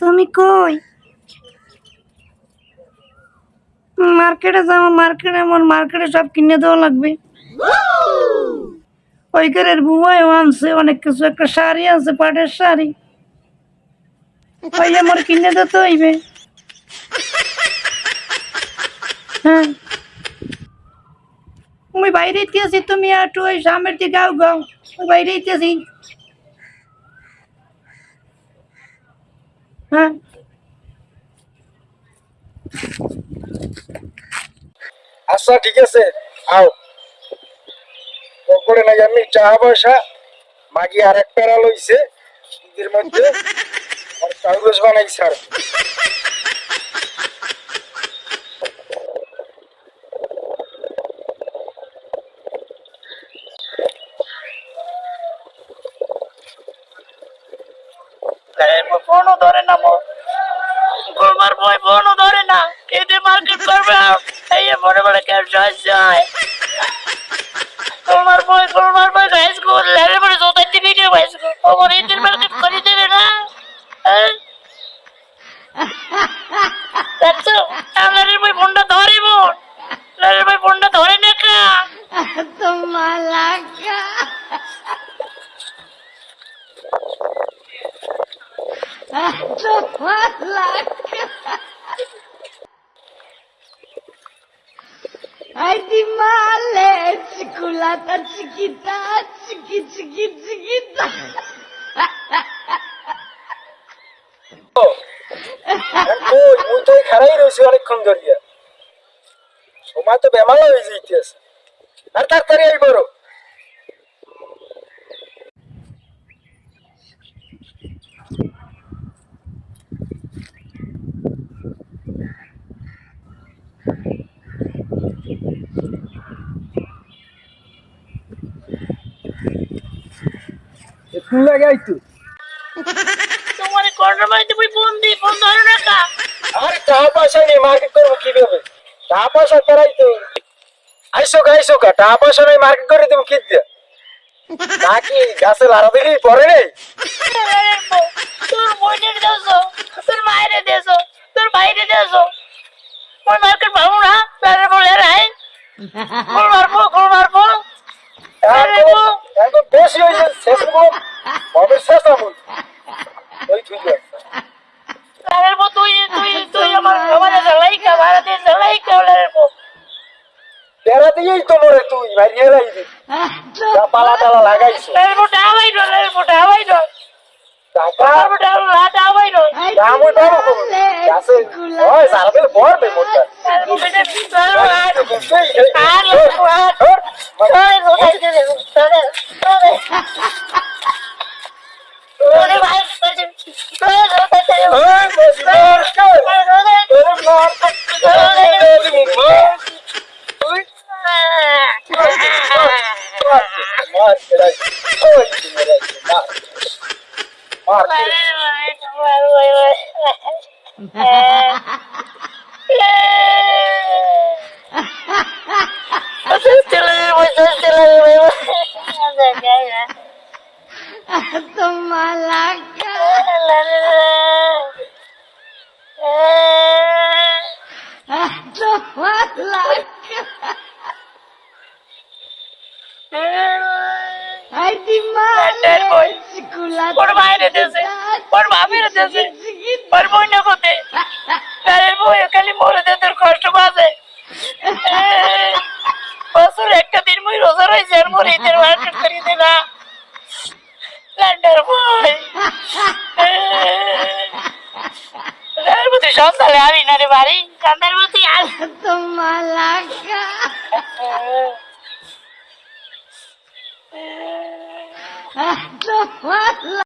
তুমি কই? মার্কেটে যাব মার্কেটে আমার মার্কেটে সব কিনে দেওয়া লাগবে। ওই ঘরের বুয়াও আনছে, অনেক কিছু। একটা শাড়ি আছে পাটের শাড়ি। ওই আমার কিনে দিতে হইবে। হ্যাঁ। আমি বাইরে আছি তুমি একটু ওই সামনের দিকে গাও গাও ওই বাইরে আছি হ্যাঁ। আচ্ছা ঠিক আছে। আও। করে নাই আমি টাকা পয়সা। মাগি আর একটা লইছে। মধ্যে। আর চাউল বানাইছে স্যার ফোনও ধরে না মো গোলমার বই ফোনও ধরে না কেটে মার্কেট করবে এই বড় বড় ক্যাশ যায় গোলমার বই গোলমার বই হাই স্কুল লেভেল পরে জোতাইতে ভিডিও ওমর ঈদের market Ai di male, ciculata chiquita, chiqui chiqui chiquita. কই মুই তো খারাই রয়েছি অনেকক্ষণ ধরিয়া সময় তো বেমালা হয়ে যাইতেছে আর তাড়াতাড়ি আই তোমার না কা আরে টাকা পয়সা নেই মার্কেট করব কীভাবে? টাকা পয়সা করাই তো। আইসো গা আইসো গা টাকা পয়সা নেই মার্কেট করে তুমি কি দিয়ে নাকি গাছে লাড়া দিলি পরে নেই? তোর দেছো তোর মায়ের দেছো তোর ভাইরে দেছো ওই মার্কেট পাবো না তারে জ্বালাই কা ভারতে পো তেরা দিয়েই তো মরে তুই মারিয়ে রাইবি যা পালা টালা লাগাইছো। লারের বউ ডাবাই ডো লারের বউ ডাবাই ডো টাকা? ডাবাই লা ডাবাই ডো দাম ওই সারা দিন পড়বে মোটা মার, এরাই, ওই, এরাই, মার। মার, Tomalaca. Tomalaca. Ai di Lander boy. বাইরে দেশে, ওর বাপের দেশে, ওর বই না কোতে তারের খালি মরে তোর কষ্ট পাবে বছর একটা দিন মুই রোজা রয়েছে আর মোর ঈদের মার্কেট করি দে না লান্ডার বই সন্তানে আমি না রে বাড়ি? কান্দার প্রতি আর 哎，这快了。